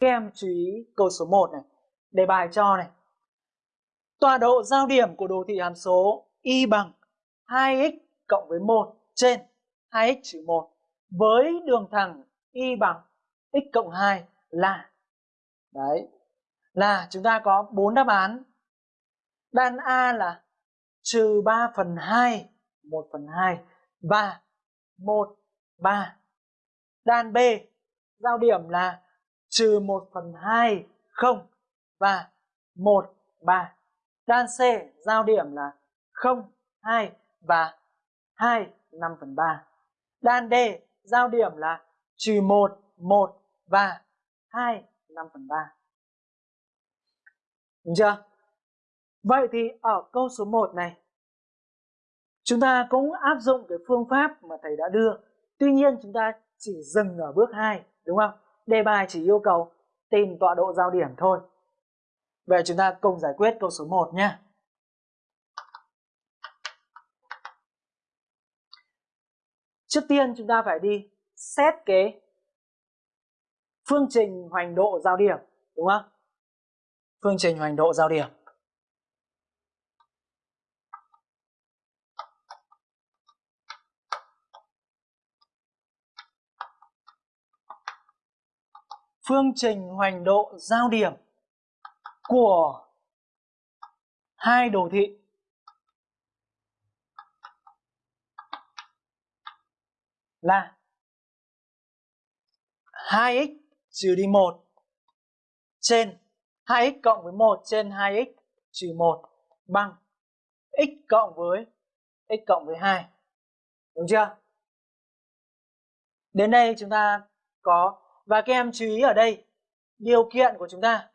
Các em chú ý câu số 1 này. Đề bài cho này. Tọa độ giao điểm của đồ thị hàm số y bằng 2x cộng với 1 trên 2x trừ 1 với đường thẳng y bằng x cộng 2 là đấy, là chúng ta có 4 đáp án đan A là trừ 3 phần 2 1 phần 2 và 1 3 đan B giao điểm là trừ 1 phần 2 0 và 1 3 đan C giao điểm là 0 2 và 2 5 phần 3 đan D giao điểm là trừ 1 1 và 2 5 phần 3 Đúng chưa? Vậy thì ở câu số 1 này chúng ta cũng áp dụng cái phương pháp mà thầy đã đưa. Tuy nhiên chúng ta chỉ dừng ở bước 2, đúng không? Đề bài chỉ yêu cầu tìm tọa độ giao điểm thôi. Vậy chúng ta cùng giải quyết câu số 1 nhé. Trước tiên chúng ta phải đi xét cái phương trình hoành độ giao điểm, đúng không? Phương trình hoành độ giao điểm. Phương trình hoành độ giao điểm của hai đồ thị là 2x trừ đi 1 trên 2x cộng với 1 trên 2x trừ 1 bằng x cộng với x cộng với 2. Đúng chưa? Đến đây chúng ta có và các em chú ý ở đây, điều kiện của chúng ta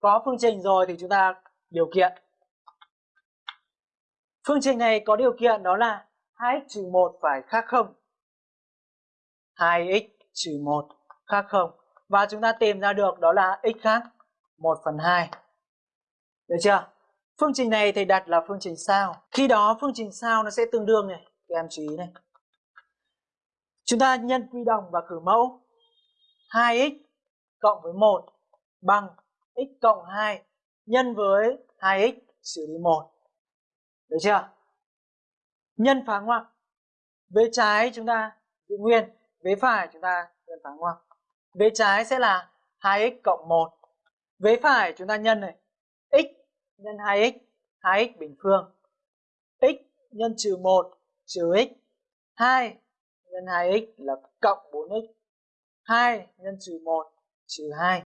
có phương trình rồi thì chúng ta điều kiện. Phương trình này có điều kiện đó là 2x 1 phải khác 0. 2x 1 khác 0. Và chúng ta tìm ra được đó là x khác 1 phần 2. Được chưa? Phương trình này thầy đặt là phương trình sao. Khi đó phương trình sao nó sẽ tương đương này. Các em chú ý này. Chúng ta nhân quy đồng và cử mẫu. 2x cộng với 1 bằng x cộng 2 nhân với 2x xử lý 1. Được chưa? Nhân phá ngoặc. Vế trái chúng ta giữ nguyên, vế phải chúng ta nhân phá ngoặc. Vế trái sẽ là 2x cộng 1. Vế phải chúng ta nhân này, x nhân 2x, 2x bình phương. x nhân trừ 1 trừ x, 2 nhân 2x là cộng 4x. 2 nhân trừ 1 trừ 2.